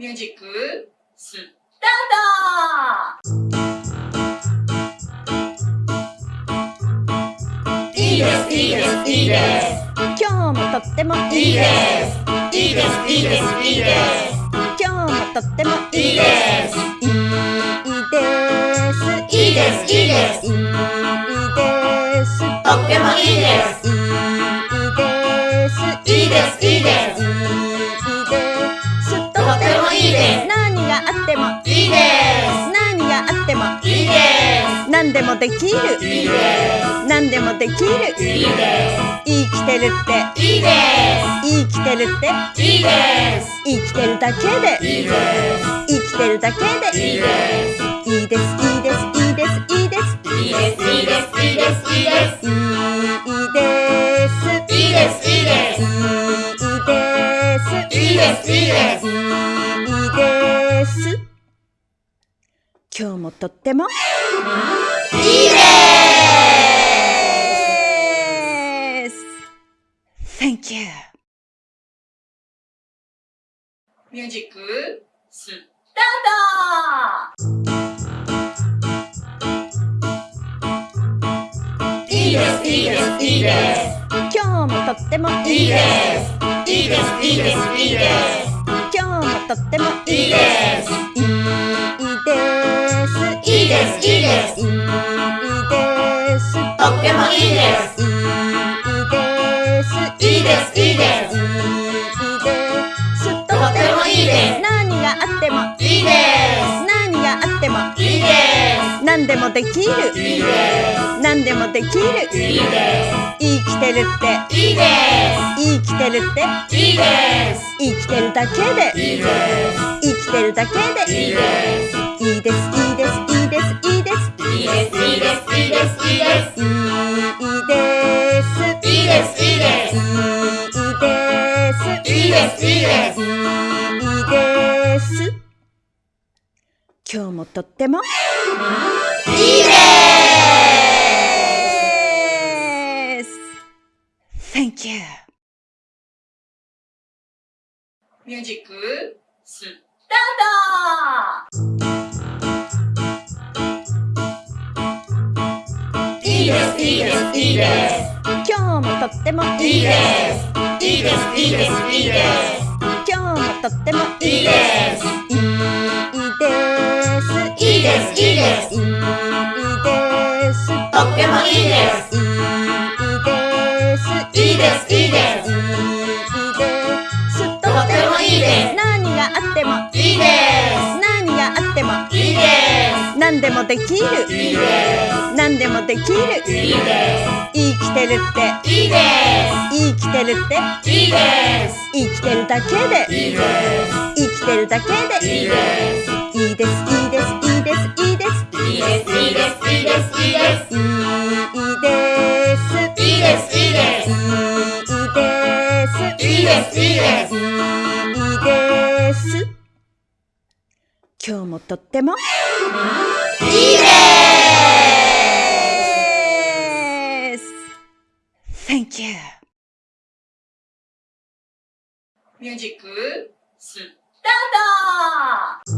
ミュージックスタート。いいですいいですいいです。今日もとってもいいです。いいですいいです。いいです。今日もとってもいいです。いいです。いいです。いいです。いいです。とってもいいです。いいです。いいです。いいです。できる。いいで。す。何でもできるいいです。生きてるっていいです。生きてるっていいです。生きてるだけでいいです。生きてるだけでいいです。いいです。いいです。いいです。いいです。いいです。いいです。いいです。いいです。いいです。いいです。いいです。いいです。いいです。いいです。いいです。今日もとってもいいでです Thank you. ミュージックスタートいいですいいですいいです今日もとってもいいです。いいですいいですいいです今日もとってもいいです。いいですいいです。いいですいいですいいです。いいです。いいです。いいですいいですとってもいいです何があってもいいで何があってもすいいで何でもできるすいいで何でもできるすいいで生きてるってすいいで生きてるってすいいです生きてるだけでいいです生きてるだけでいいですいいですいいですいいですいいですいいです。いいです。いいです。いいです。いいです。いいです。いいです。いいです。いいです。いいです。今日もとってもいいです。Thank you ミュージックスタートです。いいです。いいです。今日もとってもいいです。いいです。いいです。いいです。今日もとってもいいです。いいです。いいです。いいです。いいです。とってもいいです。いいです。いいです。いいです。す。とってもいいです。何があってもいいです。何があってもいいです。何でもできるいいです。何でもできる。すいいで生きてるって。すいいで生きてるって。すいいです。生きてるだけで。いいです。生きてるだけでいいです。いいです。いいです。いいです。いいです。いいです。いいです。いいです。いいです。いいです。いいです。いいです。いいです。いいです。いいです。今日もとってもいいでです Thank you. ミュージックスター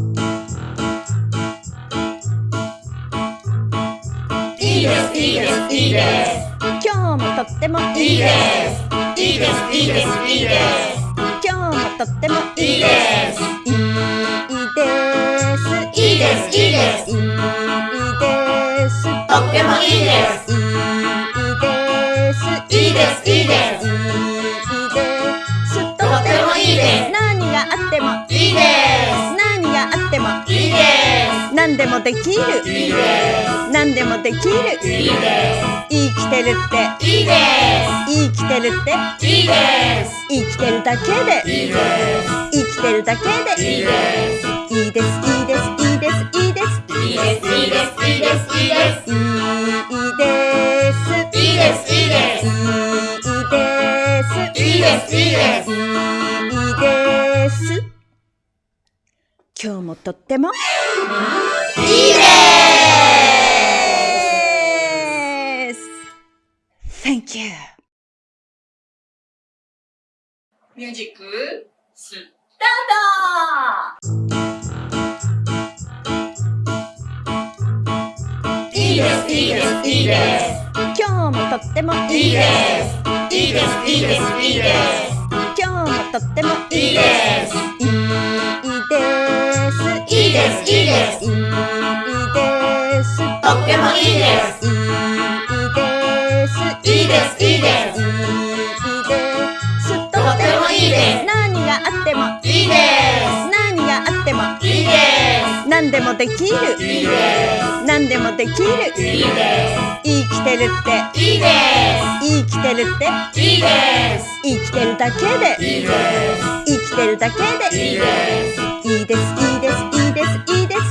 トいいですいいですいいです。今日もとってもいいです。いいですいいですいいです。今日もとってもいいですいいですいいです。いいです。いいです。とってもいいですです。いいです。いいです。とってもいいです。何があってもいいです。何があってもいいです。何でもできる。いいです。何でもできる。いいです。生きてるって。いいです。生きてるって。いいです。生きてるだけで。いいです。生きてるだけで。いいです。いいです。いいです。いいです。いいです。いいです。いいです。いいです。いいです。いいですでいいですいいです。今日もとってもいいです。Thank you. ミュージックスタート。いいですいいですいいです。今日もとってもいいです。いいです。いいです。いいです今日もとってもいいです。いいです。いいですいいです。いいです。とってもいいです。いいですいいですいいですいいですととってもいいです。何があってもいいで何があってもすいいで何でもできる。すいいで何でもできる。すいいで生きてるって。すいいで生きてるって。すいいです。生きてるだけで。いいで生きてるだけすいいでですいいですいいですいいですいいです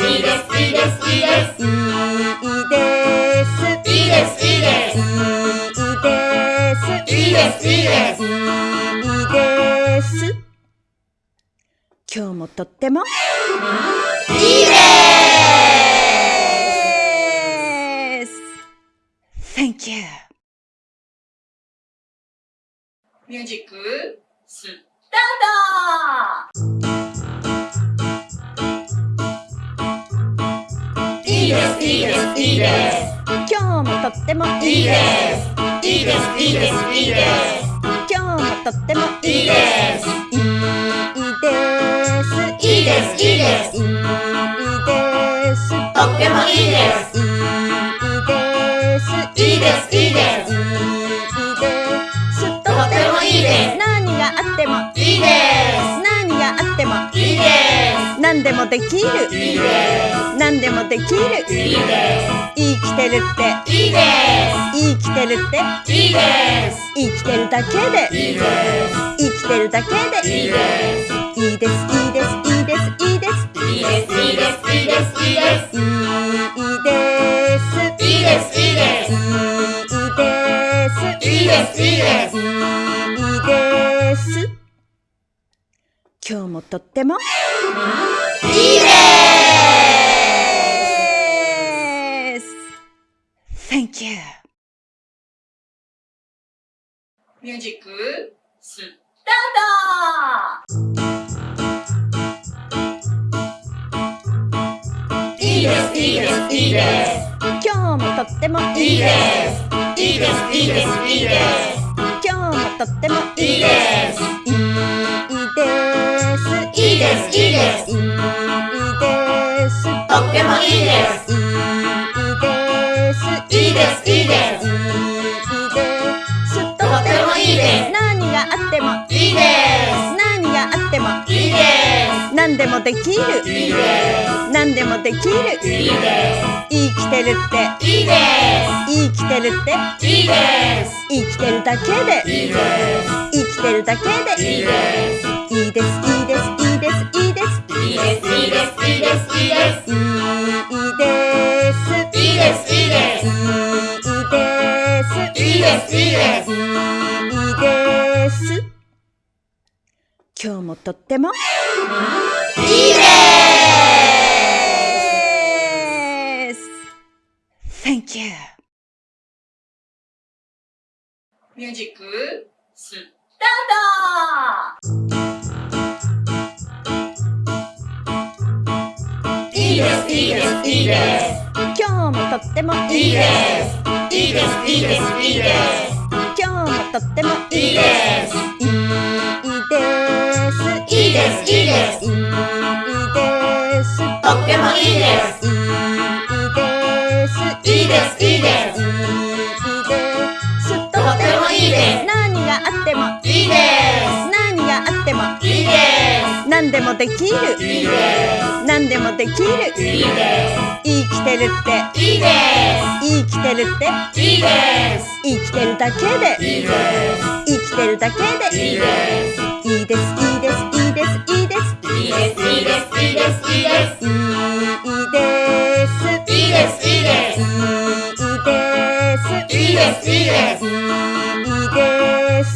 いいですいいですいいですいいですいいですいいですいいですいいですいいですいいですいいです今日もとっても。いいでです Thank you. ミュージックスタートいいですいいですいいです今日もとってもいいですいいですいいですいいです今日もとってもいいいいです。いいです。いいですいいです。いいですとってもいいです。いいですいいです。いいです。いいです。とってもいいです。何があってもいいです。何があってもいいです。何でもできるいいです。何でもできるす。いいで生きてるってす。いいで生きてるってす。いいです。生きてるだけでいいです。生きてるだけでいいです。いいです。いいです。いいです。いいです。いいです。いいです。いいです。いいです。いいです。いいです。いいです。いいですいいですいいです今日もとってもいいです Thank you ミュージックスタートいいですいいですいいです今日もとってもいいですいいです。いいです。いいです今日もとってもいいです。いいです。いいです。いいです。いいですとってもいいです。いいです。いいです。いいですいいですとってもいいです。何があってもいいで何でもできる。いいで何でもできる。いいです生きてるって。いいです生きてるって。いいです生きてるだけで。いいです生きてるだけで。いいですいいですいいですいいです。いいですいいです。いいですいいです。いいですいいです。いいですいいです。いいです。いいです。いいです。今日もとっても。いいでです Thank you. ミュージックスタート。いいですいいですいいです。今日もとってもいいです。いいですいいですいいです。今日もとってもいいです。いいですです。いいです。いいですとってもいいですいいですいいですいいですいいですとってもいいです何があってもいいで何があってもすいいで何でもできるすいいで何でもできるすいいで生きてるってすいいで生きてるってすいいです生きてるだけでいいです生きてるだけでいいですいいですいいですいいですいいですいいです。いいですいいです。いいですいいです。いいですいいです。いいですいいです。いいです。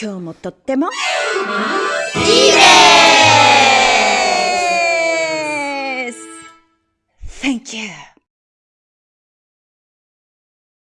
今日もとってもいいでです。Thank you